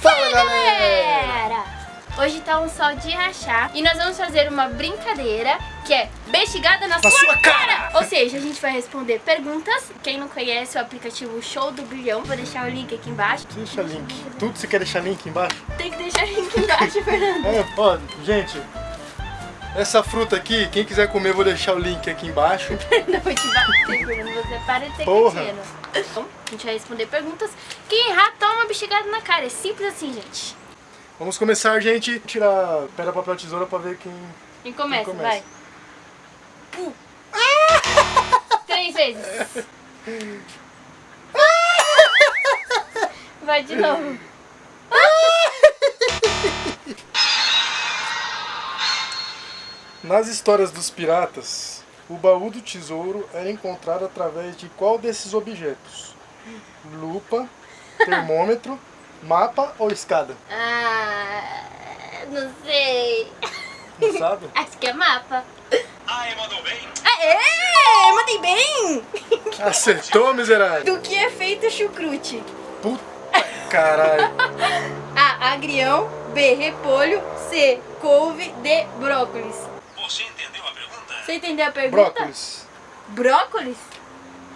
Fala galera! Hoje tá um sol de rachar e nós vamos fazer uma brincadeira que é bestigada na, Na sua cara! Ou seja, a gente vai responder perguntas. Quem não conhece o aplicativo Show do Bilhão, vou deixar o link aqui embaixo. Deixa link. Tudo você quer deixar link embaixo? Tem que deixar o link embaixo, Fernando. É, ó, gente. Essa fruta aqui, quem quiser comer, vou deixar o link aqui embaixo. Não vou te bater, Fernando. Você para de ser Porra. Então, a gente vai responder perguntas. Quem errar, toma uma bestigada na cara. É simples assim, gente. Vamos começar, gente. Tirar pedra, papel, tesoura pra ver quem... Quem começa, começa? vai. Pum. Três vezes. Vai de novo. Nas histórias dos piratas, o baú do tesouro era encontrado através de qual desses objetos? Lupa, termômetro, mapa ou escada? Ah, não sei. Não sabe? Acho que é mapa. Ai, mandou bem? Aê! Mandei bem! Acertou, miserável? Do que é feito o chucrute? Puta caralho. A. Agrião. B. Repolho. C. Couve. D. Brócolis. Você entendeu a pergunta? Você entendeu a pergunta? Brócolis. Brócolis?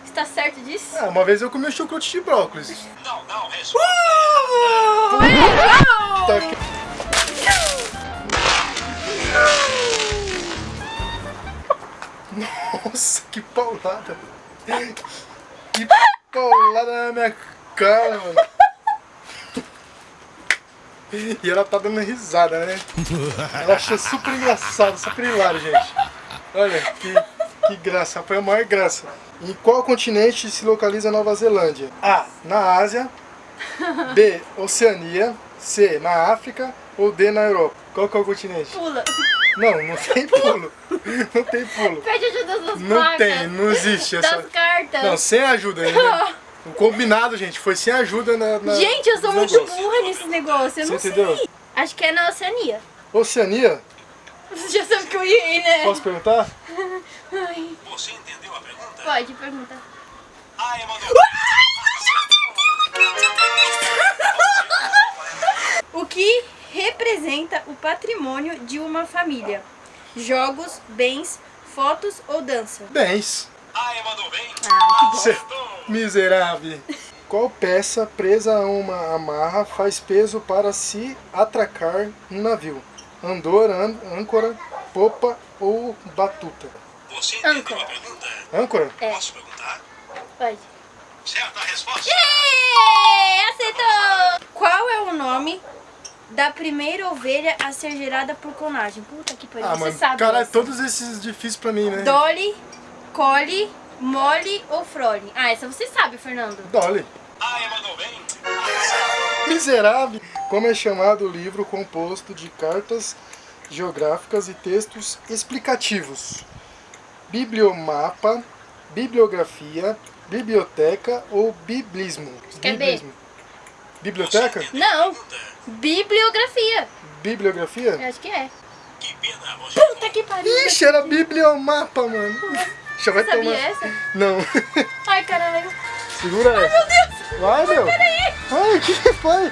Está certo disso? Ah, uma vez eu comi um chucrute de brócolis. Não, não. Tá aqui. Nossa, que paulada. Que paulada na minha cara, mano. E ela tá dando risada, né? Ela achou super engraçado, super hilário, gente. Olha, que, que graça, foi a maior graça. Em qual continente se localiza Nova Zelândia? A. Na Ásia. B. Oceania. C. Na África. Ou D. Na Europa. Qual que é o continente? Pula. Não, não tem pulo. Não tem pulo. Pede ajuda das Não tem, não existe essa. Das cartas. Não, sem ajuda ainda. O combinado, gente, foi sem ajuda na. na Gente, eu sou muito negócios. burra nesses negócios. Eu Você não entendeu? sei. Acho que é na Oceania. Oceania, Você já que eu errei, né? posso perguntar? Ai, Você entendeu a pergunta? pode perguntar. Ai, mandou O que representa o patrimônio de uma família? Jogos, bens, fotos ou dança? Bens. Ai, mandou bem? Ah, que Cê- Miserável. Qual peça presa a uma amarra faz peso para se atracar um navio? Andor, ân- âncora, popa ou batuta? Você entendeu Âncora. a pergunta? Âncora? É. Posso perguntar? Pode. Certa resposta? Êêê, Acertou! Qual é o nome da primeira ovelha a ser gerada por clonagem? Puta que pariu, Ah, você mano, sabe. caralho, essa. todos esses difíceis pra mim, né? Dolly, Collie, Molly ou Frole? Ah, essa você sabe, Fernando. Dolly. Ai, mandou bem? Miserável. Como é chamado o livro composto de cartas geográficas e textos explicativos? Bibliomapa, bibliografia, biblioteca ou biblismo? é. Biblismo. Biblioteca? Não, bibliografia. Bibliografia? Eu acho que é. Puta que pariu. Ixi, era bibliomapa, mano. Já vai Sabia tomar. essa? Não. Ai, caralho. Segura essa. Meu Deus. Vai, meu. Peraí. Ai, o que foi?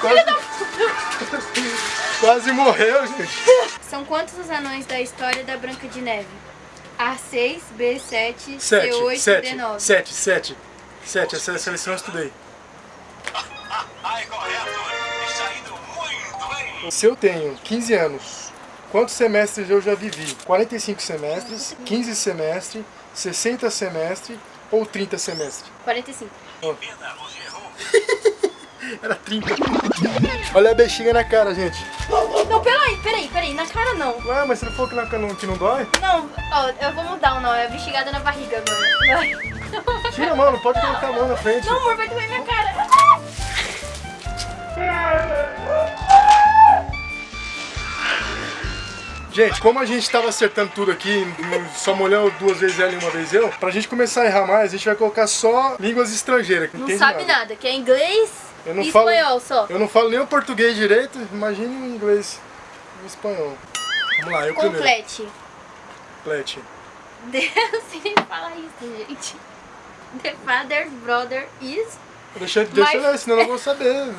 Quase... Quase morreu, gente. São quantos os anões da história da Branca de Neve? A6, B7, Sete, C8, sete, D9. sete, sete. Sete, essa seleção eu estudei. Se eu tenho 15 anos, quantos semestres eu já vivi? 45 semestres, 15 semestres, 60 semestres ou 30 semestres? 45. Pena, você errou. Era 30. Olha a bexiga na cara, gente. Não, peraí, peraí, peraí. Na cara não. Ué, mas você não falou que, na, não- que não dói? Não, ó, eu vou mudar o nome. É bexigadada na barriga agora. Tira a mão, não pode colocar a mão na frente. Não, amor, vai doer minha cara. Gente, como a gente tava acertando tudo aqui, só molhando duas vezes ela e uma vez eu, pra gente começar a errar mais, a gente vai colocar só línguas estrangeiras. que Não entende sabe nada, que é inglês Eu não e falo- espanhol só. Eu não falo nem o português direito, imagine o inglês e o espanhol. Vamos lá, eu primeiro. Complete. Complete. Eu não sei nem falar isso, gente. The father's brother is. Deixa, deixa eu Mas- ler, senão eu não vou saber.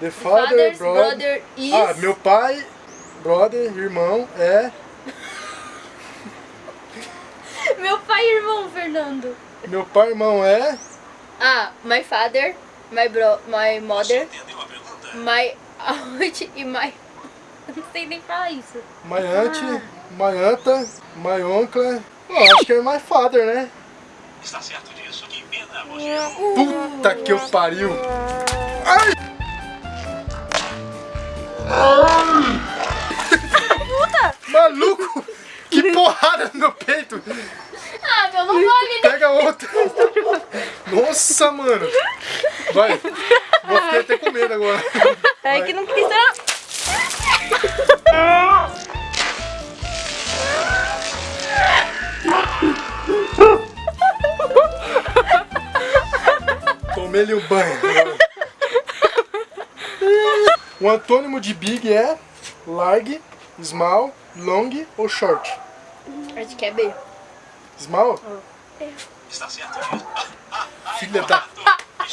The father, father's brother... brother is. Ah, meu pai, brother, irmão, é... Meu pai e irmão, Fernando. Meu pai, irmão, é... Ah, my father, my bro, my Você mother, entendeu a pergunta? my aunt e my. Não sei nem falar isso. My aunt, my anta, my uncle... Oh, acho que é my father, né? Está certo disso? Que pena, você errou. Puta que eu pariu! Ai! Maluco! Que porrada no meu peito! Ah, meu, não vale. Pega outra! Nossa, mano! Vai! Vou ficar até com medo agora. É que não precisa. Tomei-lhe um banho. O antônimo de big é large, small, long ou short. Acho que é B. Small? Está certo? Filha da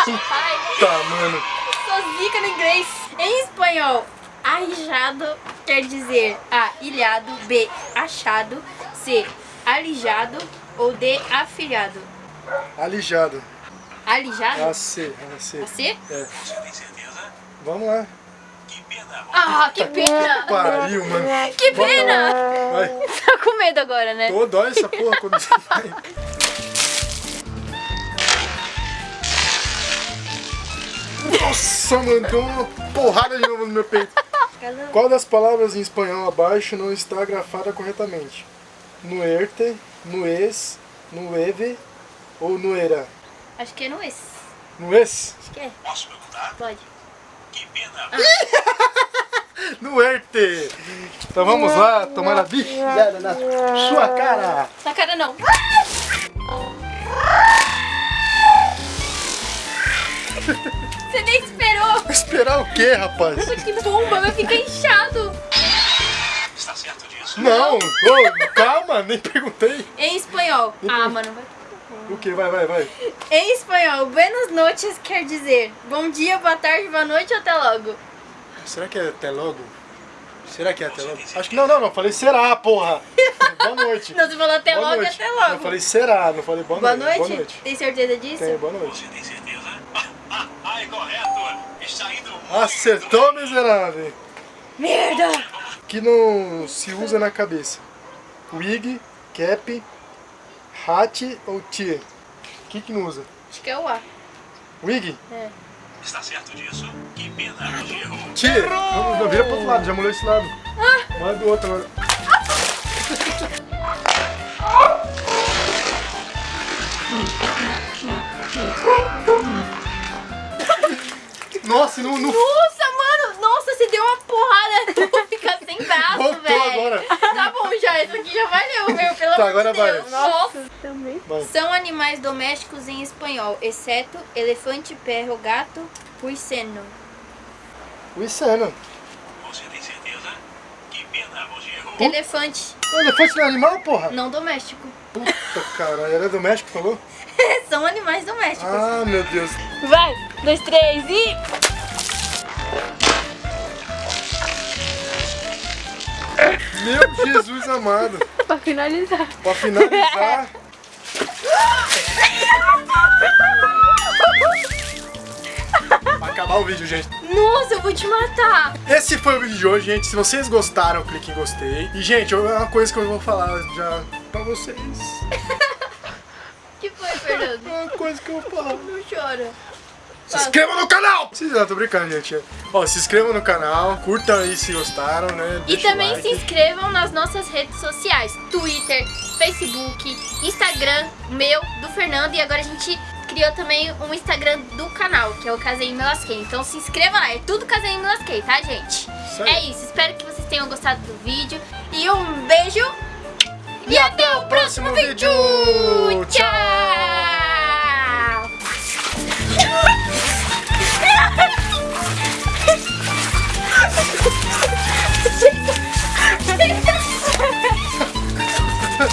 puta, mano. sou zica no inglês. Em espanhol, arrijado quer dizer A. Ilhado, B. Achado, C. Alijado ou D. Afilhado. Alijado. Alijado? AC, AC. A C? É. Você tem certeza? Vamos lá. Que pena, Ah, que pena! Pariu, mano. Que pena! Vai. Tá com medo agora, né? Tô, dói essa porra quando você vai. Nossa, mano, deu uma porrada de novo no meu peito. Qual das palavras em espanhol abaixo não está grafada corretamente? Nuerte, nuez, nueve ou nuera? Acho que é no esse. Nuez? Acho que é. posso perguntar? Pode. Que pena, Nuerte! Então vamos lá, tomar a bichada na sua cara. Na cara não. Você nem esperou! Esperar o quê, rapaz? Que bomba, vai ficar inchado! Está certo disso? Não, ô, calma, nem perguntei. Em espanhol. Ah, mano, vai. O que? Vai, vai, vai. Em espanhol, buenas noches quer dizer bom dia, boa tarde, boa noite ou até logo. Será que é até logo? Será que é até logo? Acho que não, não, não. Falei será, porra. Boa noite. Não, você falou até boa logo e noite. até logo. Eu falei será, não falei boa, boa, noite. noite. Boa noite. Tem certeza disso? Tenho, boa noite. Você tem certeza? Ah, ah, é correto. Está indo muito Acertou, miserável. Merda! Que não se usa na cabeça. Wig, cap, hat ou tie? O que que não usa? Acho que é o A. Wig? É. Está certo disso? Que pena, errou. Tie. Não, não, vira pro outro lado, já molhou esse lado. Manda do outro agora. Nossa, não, não Nossa, mano! Nossa, você deu uma porrada! Vou ficar sem braço, Voltou velho. agora. Tá bom já, isso aqui já valeu, meu, pelo Tá, amor agora de vai. Deus. Nossa. Vai. São animais domésticos em espanhol, exceto elefante, perro, gato, puiceno. O Isano. Você tem certeza? Que pena, você errou. Elefante, O elefante não é animal, porra? não doméstico. Puta caralho, era doméstico, falou? São animais domésticos. Ah, meu Deus. Vai, dois, três e... Meu Jesus amado. Pra finalizar. Pra finalizar. Pra acabar o vídeo, gente. Nossa, eu vou te matar. Esse foi o vídeo de hoje, gente. Se vocês gostaram, clique em gostei. E, gente, é uma coisa que eu vou falar já pra vocês. que foi, Fernando? É uma coisa que eu vou falar. Não chora. Se inscreva no canal! Não, tô brincando, gente. Ó, se inscrevam no canal, curtam aí se gostaram, né? E Deixa o também like. se inscrevam nas nossas redes sociais: Twitter, Facebook, Instagram, meu, do Fernando. E agora a gente criou também um Instagram do canal, que é o Caseim Me Lasquei. Então se inscreva lá, é tudo Caseim Me Lasquei, tá, gente? É isso, espero que vocês tenham gostado gostado do vídeo. E um beijo. E até o próximo vídeo. Tchau.